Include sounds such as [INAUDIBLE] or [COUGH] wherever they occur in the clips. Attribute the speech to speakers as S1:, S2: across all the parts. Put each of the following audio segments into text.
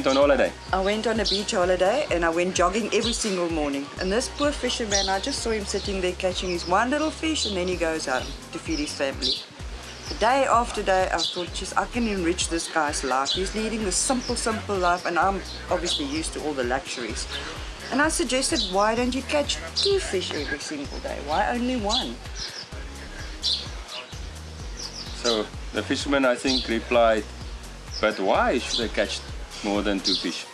S1: Went on holiday?
S2: I went on a beach holiday and I went jogging every single morning. And this poor fisherman, I just saw him sitting there catching his one little fish and then he goes home to feed his family. Day after day, I thought, just I can enrich this guy's life. He's leading this simple, simple life and I'm obviously used to all the luxuries. And I suggested, why don't you catch two fish every single day? Why only one?
S1: So the fisherman, I think, replied, but why should I catch more than two fish?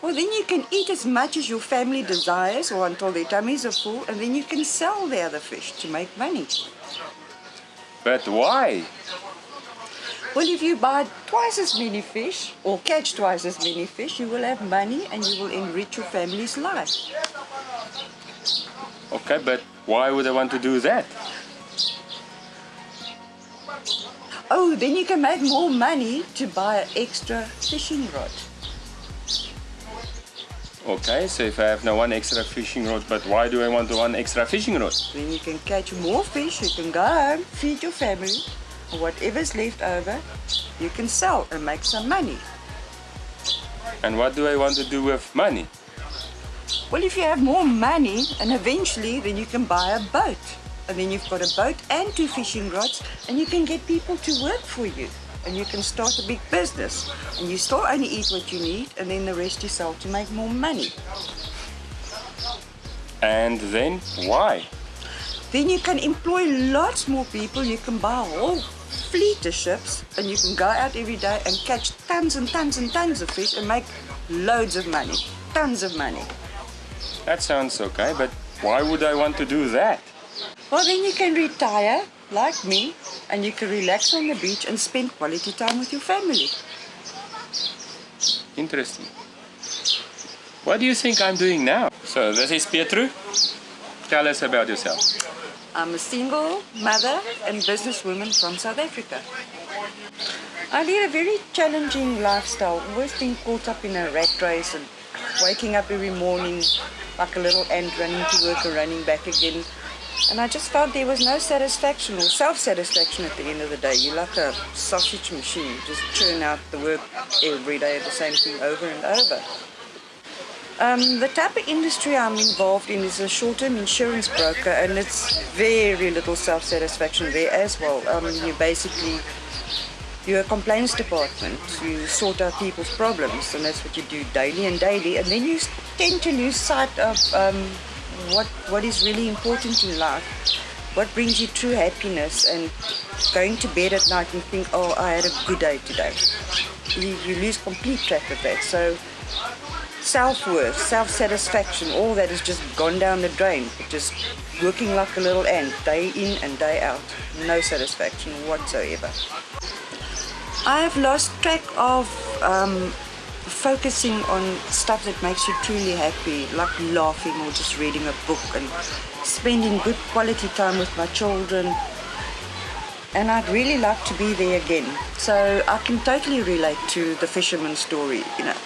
S2: Well, then you can eat as much as your family desires or until their tummies are full, and then you can sell the other fish to make money.
S1: But why?
S2: Well, if you buy twice as many fish or catch twice as many fish, you will have money and you will enrich your family's life.
S1: Okay, but why would I want to do that?
S2: Oh, then you can make more money to buy an extra fishing rod.
S1: Okay, so if I have now one extra fishing rod, but why do I want one extra fishing rod?
S2: Then you can catch more fish, you can go home, feed your family, and whatever's left over, you can sell and make some money.
S1: And what do I want to do with money?
S2: Well, if you have more money, and eventually then you can buy a boat. And then you've got a boat and two fishing rods, and you can get people to work for you. And you can start a big business. And you still only eat what you need, and then the rest you sell to make more money.
S1: And then why?
S2: Then you can employ lots more people. You can buy a whole fleet of ships, and you can go out every day and catch tons and tons and tons of fish and make loads of money. Tons of money.
S1: That sounds okay, but why would I want to do that?
S2: Well, then you can retire, like me, and you can relax on the beach and spend quality time with your family.
S1: Interesting. What do you think I'm doing now? So this is Pietru. Tell us about yourself.
S2: I'm a single mother and businesswoman from South Africa. I lead a very challenging lifestyle, always being caught up in a rat race and waking up every morning like a little ant running to work and running back again. And I just felt there was no satisfaction or self-satisfaction at the end of the day. You're like a sausage machine, you just churn out the work every day, the same thing over and over. Um, the type of industry I'm involved in is a short-term insurance broker and it's very little self-satisfaction there as well. Um, you basically, you're a complaints department. You sort out people's problems and that's what you do daily and daily and then you tend to lose sight of um, what, what is really important in life. What brings you true happiness and going to bed at night and think, oh, I had a good day today. You, you lose complete track of that. So self-worth, self-satisfaction, all that has just gone down the drain. Just working like a little ant, day in and day out. No satisfaction whatsoever. I have lost track of um, focusing on stuff that makes you truly happy, like laughing or just reading a book and spending good quality time with my children. And I'd really like to be there again. So I can totally relate to the fisherman's story, you know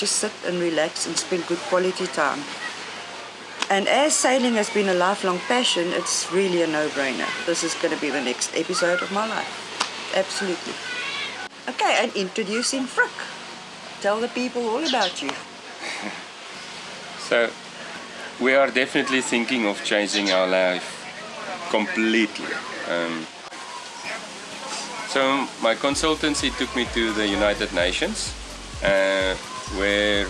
S2: just sit and relax and spend good quality time. And as sailing has been a lifelong passion, it's really a no-brainer. This is going to be the next episode of my life. Absolutely. Okay, and introducing Frick. Tell the people all about you. [LAUGHS]
S1: so, we are definitely thinking of changing our life completely. Um, so, my consultancy took me to the United Nations. Uh, where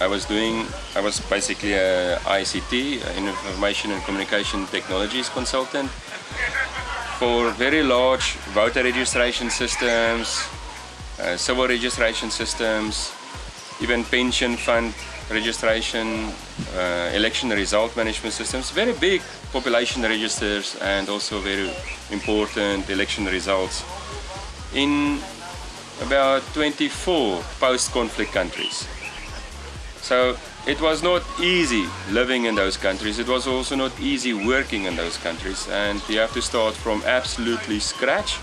S1: I was doing, I was basically a ICT, Information and Communication Technologies consultant for very large voter registration systems, uh, civil registration systems, even pension fund registration, uh, election result management systems, very big population registers and also very important election results in about 24 post-conflict countries. So it was not easy living in those countries. It was also not easy working in those countries. And you have to start from absolutely scratch.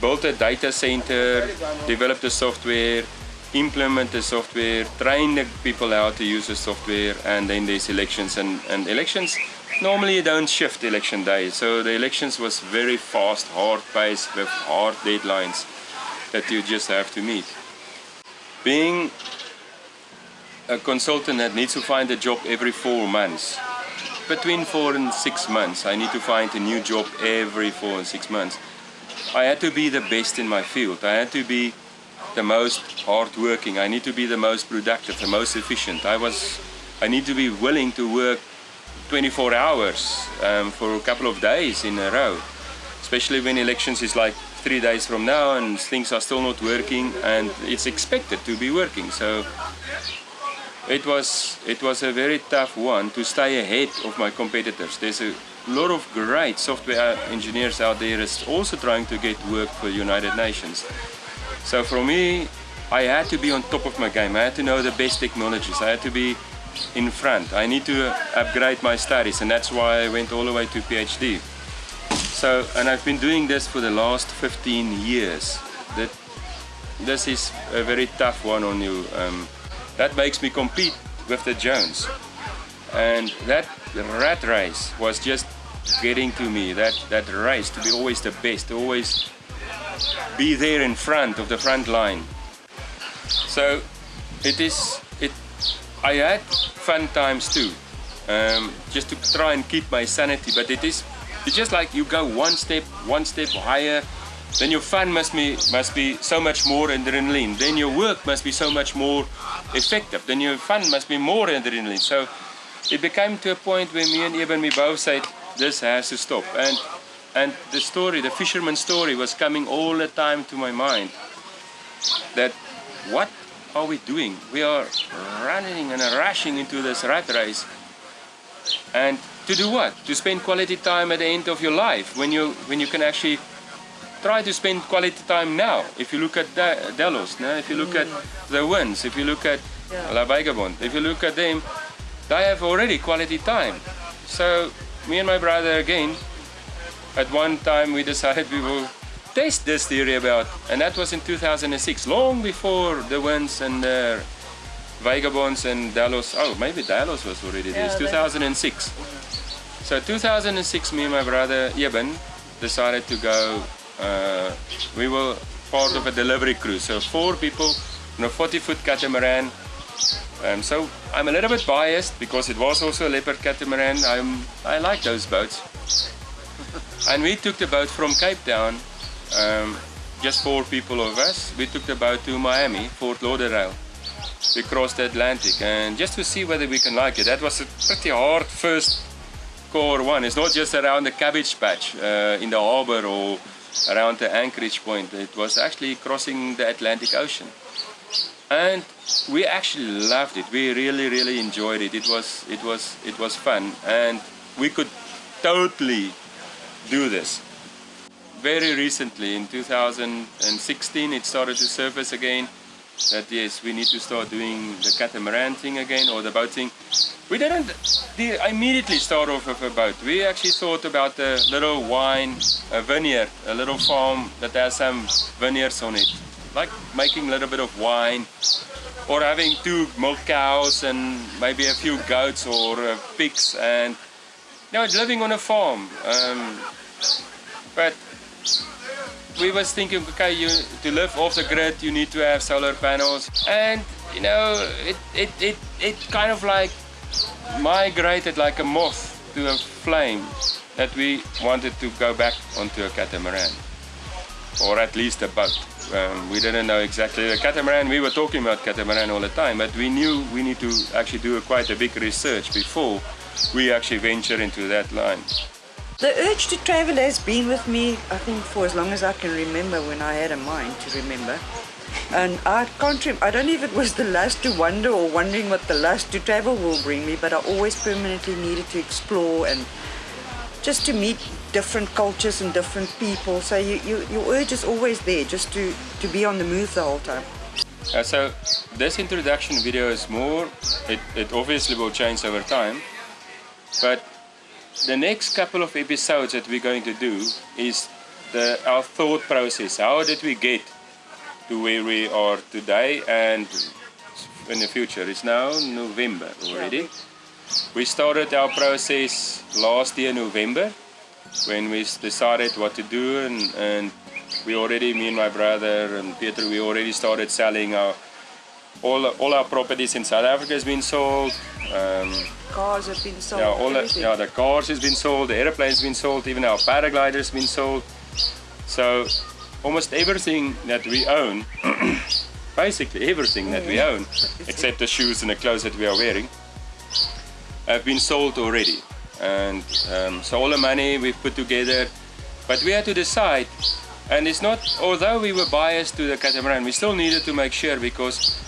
S1: Build a data center, develop the software, implement the software, train the people how to use the software, and then there's elections. And, and elections, normally don't shift election day. So the elections was very fast, hard paced with hard deadlines that you just have to meet. Being a consultant that needs to find a job every four months. Between four and six months, I need to find a new job every four and six months. I had to be the best in my field. I had to be the most hardworking. I need to be the most productive, the most efficient. I was, I need to be willing to work 24 hours um, for a couple of days in a row, especially when elections is like three days from now and things are still not working and it's expected to be working. So it was it was a very tough one to stay ahead of my competitors. There's a lot of great software engineers out there is also trying to get work for United Nations. So for me, I had to be on top of my game. I had to know the best technologies. I had to be in front. I need to upgrade my studies and that's why I went all the way to PhD. So, and I've been doing this for the last 15 years. That This is a very tough one on you. Um, that makes me compete with the Jones. And that rat race was just getting to me, that, that race to be always the best, always be there in front of the front line. So it is, it, I had fun times too, um, just to try and keep my sanity, but it is, it's just like you go one step, one step higher, then your fun must be, must be so much more adrenaline, then your work must be so much more effective, then your fun must be more adrenaline. So it became to a point where me and Eben, we both said, this has to stop. And and the story, the fisherman story was coming all the time to my mind. That what are we doing? We are running and rushing into this rat race. And to do what? To spend quality time at the end of your life when you when you can actually try to spend quality time now. If you look at Delos, no? if you look at mm. the Wynns, if you look at. La Vagabonde, if you look at them, they have already quality time. So me and my brother again at one time we decided we will test this theory about, and that was in 2006, long before the Wynns and the vagabonds and Delos. Oh, maybe Delos was already yeah, 2006. So 2006, me and my brother Eben decided to go. Uh, we were part of a delivery crew, so four people on a 40-foot catamaran. Um, so I'm a little bit biased because it was also a leopard catamaran. I'm, I like those boats. [LAUGHS] And we took the boat from Cape Town, um, just four people of us. We took the boat to Miami, Fort Lauderdale. We crossed the Atlantic and just to see whether we can like it. That was a pretty hard first core one. It's not just around the cabbage patch uh, in the harbor or around the anchorage point. It was actually crossing the Atlantic Ocean. And we actually loved it. We really, really enjoyed it. It was, it was, it was fun, and we could totally do this. Very recently, in 2016, it started to surface again that yes, we need to start doing the catamaran thing again or the boat thing. We didn't immediately start off with a boat. We actually thought about a little wine, a vineyard, a little farm that has some vineyards on it. Like making a little bit of wine or having two milk cows and maybe a few goats or uh, pigs and no, living on a farm. Um, but we was thinking, okay, you to live off the grid, you need to have solar panels, and you know, it it it it kind of like migrated like a moth to a flame that we wanted to go back onto a catamaran, or at least a boat. Um, we didn't know exactly the catamaran. We were talking about catamaran all the time, but we knew we need to actually do a, quite a big research before we actually venture into that line.
S2: The urge to travel has been with me, I think, for as long as I can remember when I had a mind to remember. And I can't, I don't know if it was the lust to wonder or wondering what the lust to travel will bring me, but I always permanently needed to explore and just to meet different cultures and different people. So you, you, your urge is always there, just to, to be on the move the whole time.
S1: Uh, so this introduction video is more, it, it obviously will change over time, but the next couple of episodes that we're going to do is the, our thought process. How did we get to where we are today and in the future? It's now November already. We started our process last year November when we decided what to do and, and we already, me and my brother and Peter, we already started selling our all all our properties in South Africa has been sold. Um,
S2: Cars have been sold.
S1: yeah, all the, yeah, the cars has been sold, the airplanes been sold, even our paragliders been sold. So almost everything that we own, [CLEARS THROAT] basically everything that we own, except the shoes and the clothes that we are wearing, have been sold already. And um, so all the money we've put together, but we had to decide. And it's not, although we were biased to the catamaran, we still needed to make sure because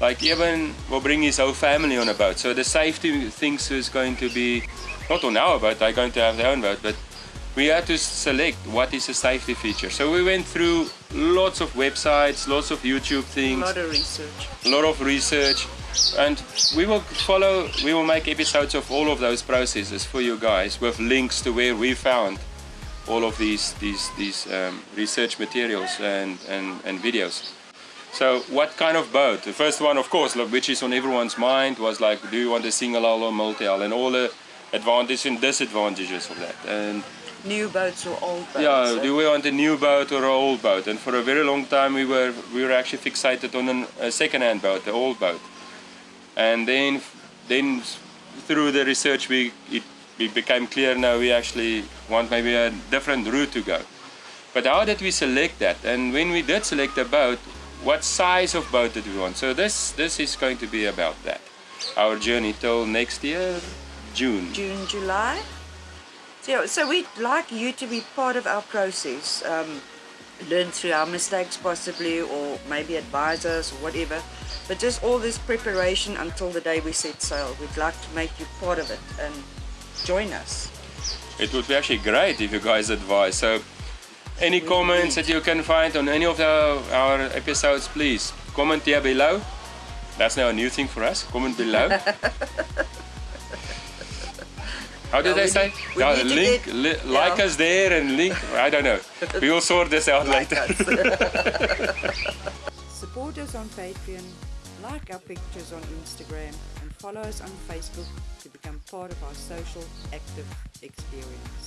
S1: like Eben will bring his whole family on a boat. So the safety things is going to be not on our boat, they're going to have their own boat, but we had to select what is a safety feature. So we went through lots of websites, lots of YouTube things a
S2: lot of research.
S1: a lot of research, and we will follow, we will make episodes of all of those processes for you guys with links to where we found all of these these these um, research materials and, and and videos. So what kind of boat? The first one, of course, which is on everyone's mind, was like, do you want a single hull or multi-hull, and all the advantages and disadvantages of that. And
S2: New boats or old boats.
S1: yeah,
S2: eh?
S1: do we want a new boat or an old boat? And for a very long time, we were we were actually fixated on an, a second-hand boat, the old boat. And then then through the research, we it, it became clear now we actually want maybe a different route to go. But how did we select that? And when we did select a boat, what size of boat did we want? So this this is going to be about that. Our journey till next year, June.
S2: June, July. So, so we'd like you to be part of our process. Um, learn through our mistakes possibly or maybe advise us or whatever. But just all this preparation until the day we set sail. We'd like to make you part of it and join us.
S1: It would be actually great if you guys advise. So, any
S2: We
S1: comments
S2: need.
S1: that you can find on any of the, our episodes, please comment here below. That's now a new thing for us. Comment below. [LAUGHS] How did
S2: Yeah,
S1: they
S2: we
S1: say?
S2: need- we
S1: Yeah,
S2: need to
S1: link,
S2: get-
S1: li- like us there and link. I don't know. [LAUGHS] We will sort this out
S2: Like
S1: later.
S2: Support us [LAUGHS] on Patreon, like our pictures on Instagram, and follow us on Facebook to become part of our social active experience.